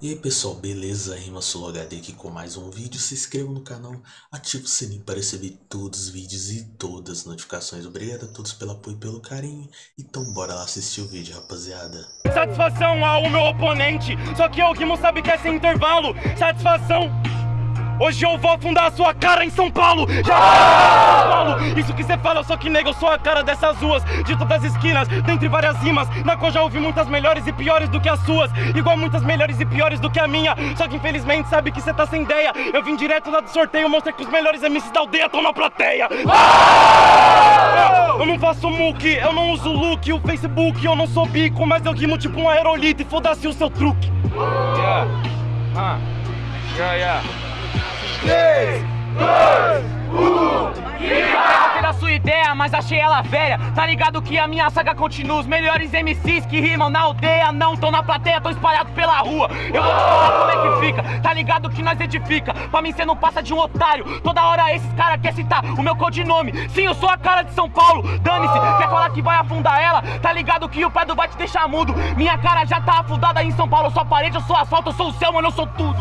E aí pessoal, beleza? Rima HD aqui com mais um vídeo. Se inscreva no canal, ative o sininho para receber todos os vídeos e todas as notificações. Obrigado a todos pelo apoio e pelo carinho. Então bora lá assistir o vídeo, rapaziada. Satisfação ao meu oponente, só que o Guimo sabe que é sem intervalo. Satisfação Hoje eu vou afundar a sua cara em São Paulo! Já São Paulo! Isso que você fala, só que nega, eu sou a cara dessas ruas, de todas as esquinas, dentre várias rimas, na qual já ouvi muitas melhores e piores do que as suas, igual muitas melhores e piores do que a minha. Só que infelizmente sabe que você tá sem ideia. Eu vim direto lá do sorteio, mostrar que os melhores MCs da aldeia estão na plateia. Eu não faço muque, eu não uso look, o Facebook, eu não sou bico, mas eu rimo tipo um aerolito e foda-se o seu truque. Yeah. Uh. Yeah, yeah. 3, 2, 1 Gostei da sua ideia, mas achei ela velha. Tá ligado que a minha saga continua. Os melhores MCs que rimam na aldeia Não tão na plateia, tão espalhados pela rua. Eu vou te falar como é que fica. Tá ligado que nós edifica. Pra mim cê não passa de um otário. Toda hora esses caras querem citar o meu codinome. Sim, eu sou a cara de São Paulo. Dane-se, quer falar que vai afundar ela? Tá ligado que o Pedro vai te deixar mudo. Minha cara já tá afundada em São Paulo. Eu sou a parede, eu sou asfalto, eu sou o céu, mano, eu sou tudo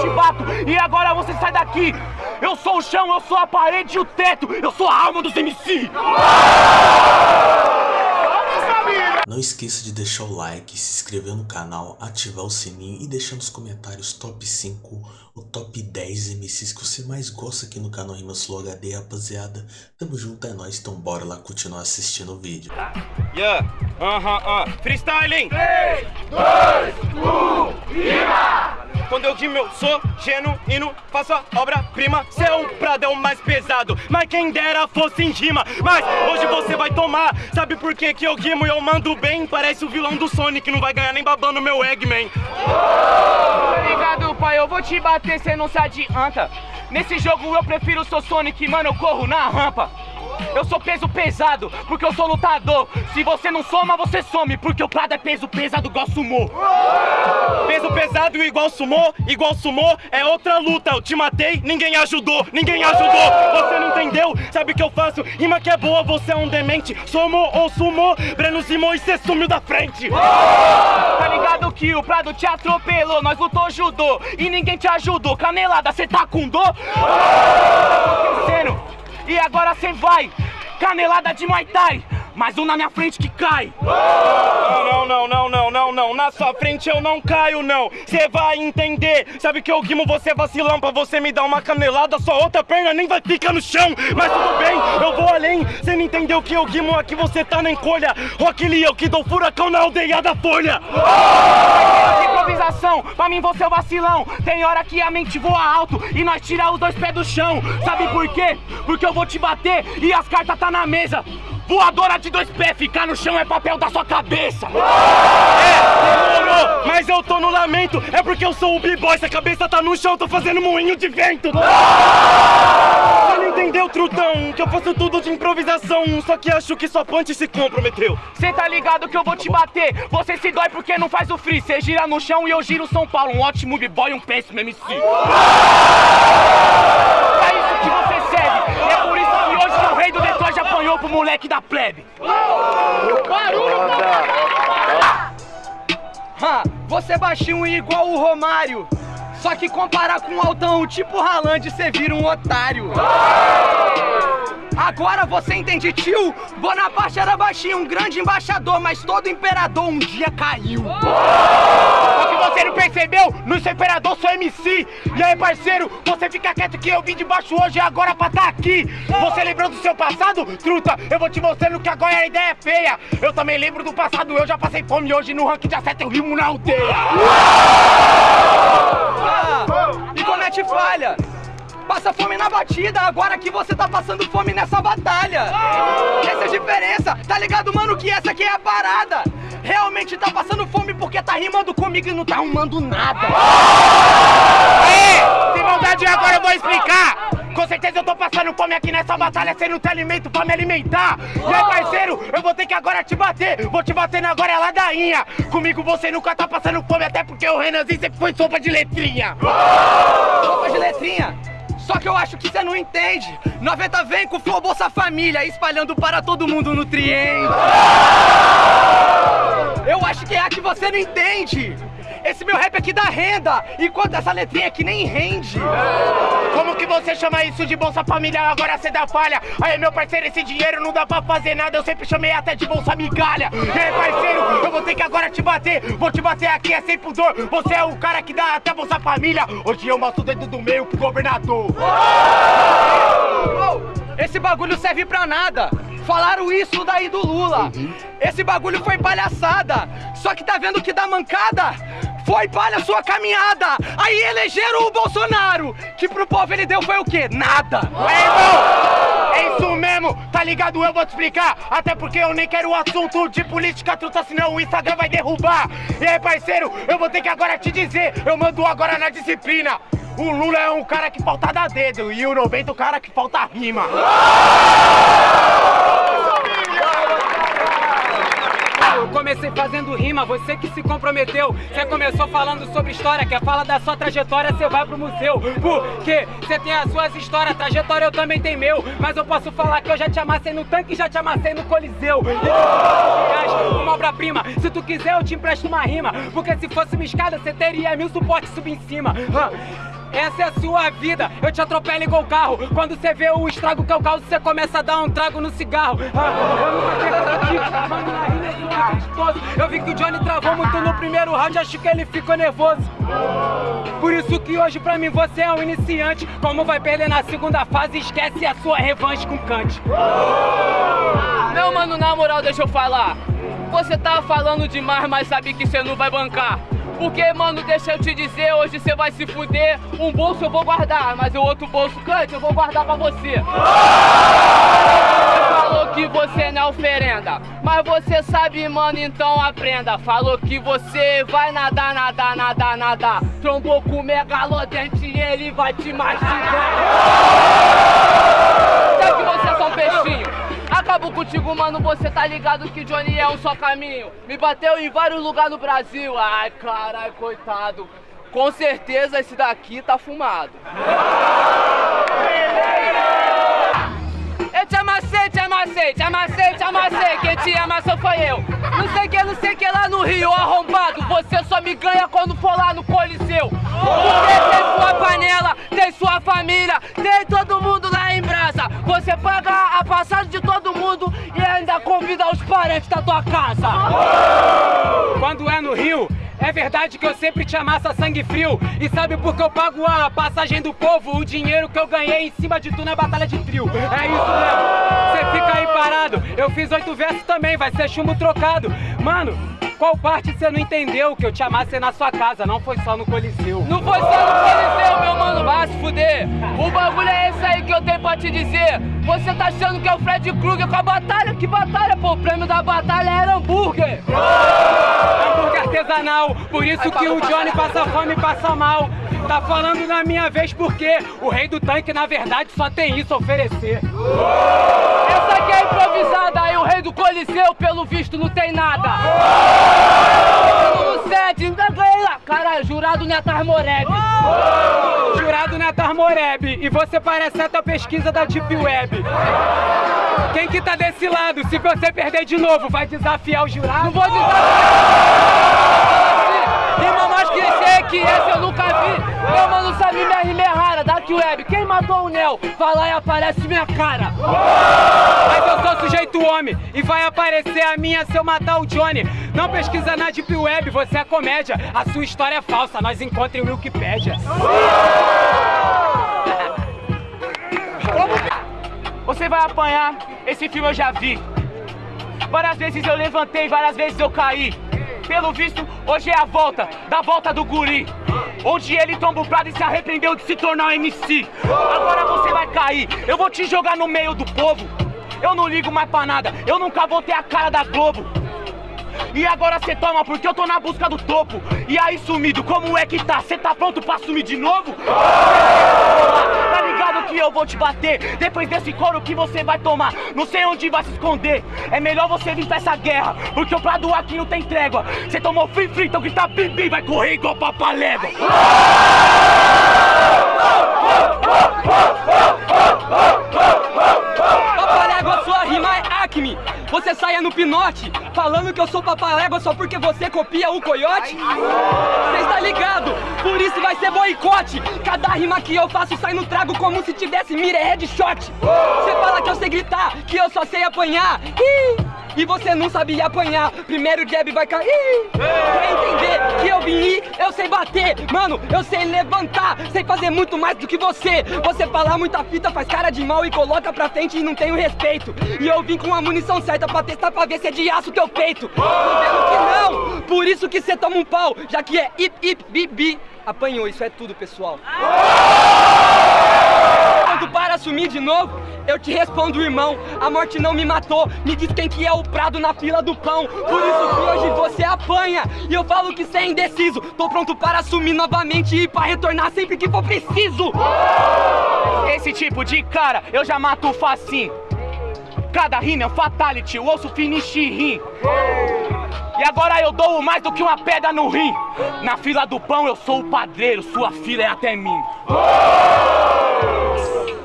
te bato, e agora você sai daqui eu sou o chão, eu sou a parede e o teto. Eu sou a alma dos MC. Não esqueça de deixar o like, se inscrever no canal, ativar o sininho e deixar nos comentários top 5 ou top 10 MCs que você mais gosta aqui no canal Rimas Flow HD, rapaziada. Tamo junto, é nóis, então bora lá continuar assistindo o vídeo. Yeah, aham, uh -huh, uh. freestyling! 3, 2, 1, rima! Quando eu rimo eu sou genuíno, faço a obra-prima. Prado é o mais pesado, mas quem dera fosse em rima. Mas hoje você vai tomar, sabe por que que eu rimo? E eu mando bem? Parece o vilão do Sonic, não vai ganhar nem babando meu Eggman. Obrigado pai, eu vou te bater, cê não se adianta. Nesse jogo eu prefiro o seu Sonic, mano, eu corro na rampa eu sou peso pesado, porque eu sou lutador Se você não soma, você some Porque o Prado é peso pesado igual sumô Peso pesado igual sumô, igual sumô É outra luta, eu te matei, ninguém ajudou Ninguém ajudou, você não entendeu? Sabe o que eu faço? Rima que é boa, você é um demente Somou ou sumô, Breno Simão e cê sumiu da frente Tá ligado que o Prado te atropelou Nós lutou judô e ninguém te ajudou Canelada, cê tá com dor? Tá acontecendo? E agora cê vai, canelada de Muay Thai. Mais um na minha frente que cai. Não, não, não, não, não, não Na sua frente eu não caio, não. Cê vai entender. Sabe que eu guimo você vacilão. Pra você me dar uma canelada Sua outra perna nem vai ficar no chão. Mas tudo bem, eu vou além. Cê não entendeu que eu guimo aqui Você tá na encolha. Rock Lee, eu que dou furacão na aldeia da Folha improvisação, pra mim você é o vacilão. Tem hora que a mente voa alto E nós tira os dois pés do chão. Sabe por quê? Porque eu vou te bater E as cartas tá na mesa. Voadora de dois pés, ficar no chão é papel da sua cabeça. É, demorou, mas eu tô no lamento. É porque eu sou o b-boy, se a cabeça tá no chão Tô fazendo moinho de vento entendeu, trutão, que eu faço tudo de improvisação Só que acho que sua punch se comprometeu. Cê tá ligado que eu vou te bater? Você se dói porque não faz o free. Cê gira no chão e eu giro São Paulo. Um ótimo b-boy um péssimo MC É isso que você serve É por isso que hoje o rei do Detroit apanhou pro moleque da plebe. Ha, você é baixinho igual o Romário. Só que comparar com o altão tipo Haaland, você vira um otário. Agora você entende, tio? Bonaparte era baixinho, um grande embaixador, mas todo imperador um dia caiu. Só que você não percebeu? No seu imperador sou MC. E aí, parceiro, você fica quieto que eu vim de baixo hoje e agora pra tá aqui. Você lembrou do seu passado? Truta, eu vou te mostrando que agora a ideia é feia. Eu também lembro do passado, eu já passei fome hoje no ranking de acerto eu rimo na aldeia. Ah, e comete falha. Passa fome na batida, agora que você tá passando fome nessa batalha. Essa é a diferença, tá ligado mano que essa aqui é a parada. Realmente tá passando fome porque tá rimando comigo e não tá arrumando nada. Aê, sem maldade agora eu vou explicar. Com certeza eu tô passando fome aqui nessa batalha sem não ter alimento pra me alimentar. E aí parceiro, eu vou ter que agora te bater. Vou te bater na agora é ladainha. Comigo você nunca tá passando fome Até porque o Renanzinho sempre foi sopa de letrinha. Sopa de letrinha? Só que eu acho que você não entende 90 vem com Flow Bolsa Família Espalhando para todo mundo nutriente Eu acho que é a que você não entende. Esse meu rap aqui dá renda, enquanto essa letrinha aqui nem rende. Como que você chama isso de Bolsa Família? Agora cê dá falha. Aí, meu parceiro, esse dinheiro não dá pra fazer nada. Eu sempre chamei até de Bolsa Migalha. E aí, parceiro, eu vou ter que agora te bater. Vou te bater aqui, é sem pudor. Você é o cara que dá até Bolsa Família. Hoje eu mostro o dedo do meio pro governador. Esse bagulho serve pra nada. Falaram isso daí do Lula. Esse bagulho foi palhaçada. Só que tá vendo que dá mancada? Foi palha sua caminhada. Aí elegeram o Bolsonaro. Que pro povo ele deu foi o quê? Nada. Ué, irmão, é isso mesmo, tá ligado? Eu vou te explicar. Até porque eu nem quero o assunto de política truta, senão o Instagram vai derrubar. E aí, parceiro, eu vou ter que agora te dizer. Eu mando agora na disciplina. O Lula é um cara que falta dar dedo e o 90 é o cara que falta rima. Eu comecei fazendo rima, você que se comprometeu. Você começou falando sobre história, quer falar da sua trajetória, você vai pro museu. Porque você tem as suas histórias, trajetória eu também tenho meu. Mas eu posso falar que eu já te amassei no tanque e já te amassei no coliseu. E uma obra-prima, se tu quiser eu te empresto uma rima. Porque se fosse uma escada, você teria mil suportes subir em cima. Essa é a sua vida, eu te atropelo igual carro. Quando você vê o estrago que eu causo, você começa a dar um trago no cigarro. Ah, Eu nunca aqui, mano, na é Eu vi que o Johnny travou muito no primeiro round, acho que ele ficou nervoso. Por isso que hoje pra mim você é um iniciante. Como vai perder na segunda fase, esquece a sua revanche com Kant. Meu mano, na moral, deixa eu falar. Você tá falando demais, mas sabe que você não vai bancar porque, mano, deixa eu te dizer, hoje você vai se fuder. Um bolso eu vou guardar, mas o outro bolso, cante, eu vou guardar pra você. Você falou que você não é oferenda, mas você sabe, mano, então aprenda. Falou que você vai nadar, nadar, nadar, nadar. Trombou com o megalodente e ele vai te mastigar. Acabou contigo, mano, você tá ligado que Johnny é um só caminho. Me bateu em vários lugares no Brasil. Ai, caralho, coitado. Com certeza esse daqui tá fumado. Eu te amassei, te amassei, te amassei, te amassei. Quem te amassou foi eu. Não sei que, não sei que lá no Rio, arrombado. Você só me ganha quando for lá no Coliseu. Porque tem sua panela, tem sua família, tem todo mundo lá brasa. Você paga a passagem de todo mundo e ainda convida os parentes da tua casa. Quando é no Rio, é verdade que eu sempre te amassa sangue frio E sabe por que eu pago a passagem do povo? O dinheiro que eu ganhei em cima de tu na batalha de trio É isso mesmo, você fica aí parado Eu fiz oito versos também, vai ser chumbo trocado Mano, qual parte você não entendeu que eu te amassei na sua casa, não foi só no Coliseu? Não foi só no Coliseu, meu mano, vai se fuder. O bagulho é esse aí que eu tenho pra te dizer. Você tá achando que é o Fred Krueger com a batalha? Que batalha, pô? O prêmio da batalha era hambúrguer. Artesanal, por isso que o Johnny passa fome e passa mal. Tá falando na minha vez porque o rei do tanque, na verdade, só tem isso a oferecer. Essa aqui é improvisada, aí o rei do Coliseu, pelo visto, não tem nada. No set, Caralho, jurado Netar Moreb. Jurado Netar Moreb. E você parece até a pesquisa da Deep Web. Quem que tá desse lado? Se você perder de novo, vai desafiar o jurado? Não vou desafiar. Mais clichê que essa eu nunca vi. Meu mano sabe minha rima é rara, Dark Web. Quem matou o Nel? Vai lá e aparece minha cara. Mas eu sou sujeito homem e vai aparecer a minha se eu matar o Johnny. Não pesquisa na Deep Web, você é comédia. A sua história é falsa, nós encontrem o Wikipedia. Você vai apanhar, esse filme eu já vi. Várias vezes eu levantei, várias vezes eu caí. Pelo visto, hoje é a volta, da volta do guri. Onde ele tomba o prado e se arrependeu de se tornar um MC. Agora você vai cair, eu vou te jogar no meio do povo. Eu não ligo mais pra nada, eu nunca vou ter a cara da Globo. E agora cê toma porque eu tô na busca do topo E aí sumido, como é que tá? Cê tá pronto pra sumir de novo? Que eu vou te bater. Depois desse couro que você vai tomar Não sei onde vai se esconder. É melhor você vir pra essa guerra Porque o prado aqui não tem trégua. Cê tomou free free, então grita bim bim Vai correr igual papalégua Papalégua, sua rima é Acme você saia no pinote, falando que eu sou papalégua só porque você copia o coiote? Você está ligado? Por isso vai ser boicote. Cada rima que eu faço sai no trago como se tivesse mira headshot. Você fala que eu sei gritar, que eu só sei apanhar. Ih! E você não sabia apanhar, primeiro jab vai cair. Pra entender que eu vim ir, eu sei bater. Mano, eu sei levantar, sei fazer muito mais do que você. Você falar muita fita, faz cara de mal e coloca pra frente e não tem o respeito. E eu vim com a munição certa pra testar pra ver se é de aço teu peito. Tô vendo que não, por isso que cê toma um pau Já que é ip ip bibi Apanhou, isso é tudo pessoal Assumir de novo eu te respondo, irmão, a morte não me matou. Me diz quem que é o prado na fila do pão. Por isso que hoje você apanha. E eu falo que cê é indeciso. Tô pronto para assumir novamente e para retornar sempre que for preciso. Esse tipo de cara eu já mato facinho. Cada rima é um fatality, o osso finish rim. E agora eu dou mais do que uma pedra no rim. Na fila do pão eu sou o padreiro, sua fila é até mim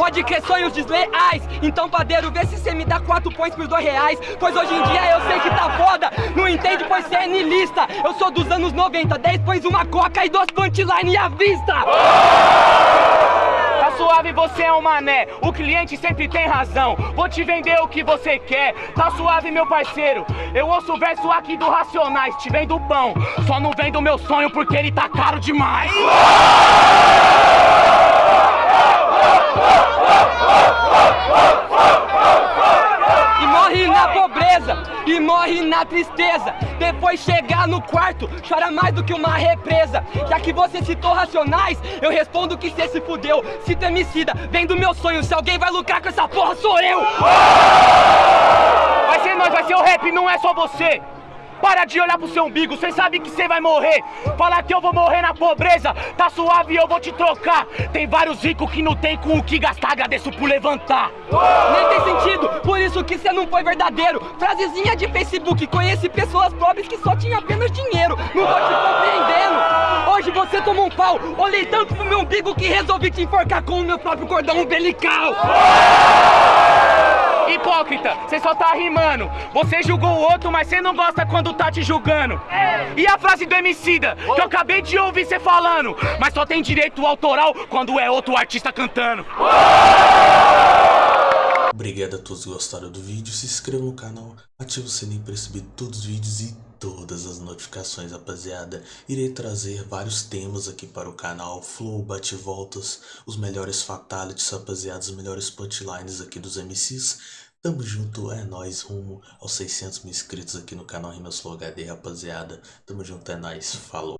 Pode crer sonhos desleais. Então padeiro, vê se cê me dá quatro points por dois reais. Pois hoje em dia eu sei que tá foda. Não entende pois cê é nilista Eu sou dos anos 90, 10 pões uma coca e duas punchline à vista. Tá suave, você é um mané. O cliente sempre tem razão. Vou te vender o que você quer. Tá suave, meu parceiro. Eu ouço o verso aqui do Racionais Te vendo pão. Só não vendo meu sonho porque ele tá caro demais E morre na pobreza, e morre na tristeza. Depois chegar no quarto, chora mais do que uma represa. Já que você citou racionais, eu respondo que cê se fudeu. Se temicida, vem do meu sonho, se alguém vai lucrar com essa porra sou eu. Vai ser nós, vai ser o rap, não é só você para de olhar pro seu umbigo, cê sabe que cê vai morrer. Fala que eu vou morrer na pobreza. Tá suave eu vou te trocar. Tem vários ricos que não tem com o que gastar Agradeço por levantar. Nem tem sentido, por isso que cê não foi verdadeiro. Frasezinha de Facebook Conheci pessoas pobres que só tinham apenas dinheiro. Não tô te compreendendo. Hoje você tomou um pau. Olhei tanto pro meu umbigo que resolvi te enforcar Com o meu próprio cordão umbilical Hipócrita, você só tá rimando Você julgou o outro, mas você não gosta quando tá te julgando E a frase do Emicida, que eu acabei de ouvir você falando Mas só tem direito autoral quando é outro artista cantando Obrigado a todos que gostaram do vídeo, se inscreva no canal, ative o sininho para receber todos os vídeos e todas as notificações, rapaziada. Irei trazer vários temas aqui para o canal, flow, bate-voltas, os melhores fatalities, rapaziada, os melhores punchlines aqui dos MCs. Tamo junto, é nóis, rumo aos 600 mil inscritos aqui no canal Rimas Flow HD, rapaziada. Tamo junto, é nóis, falou.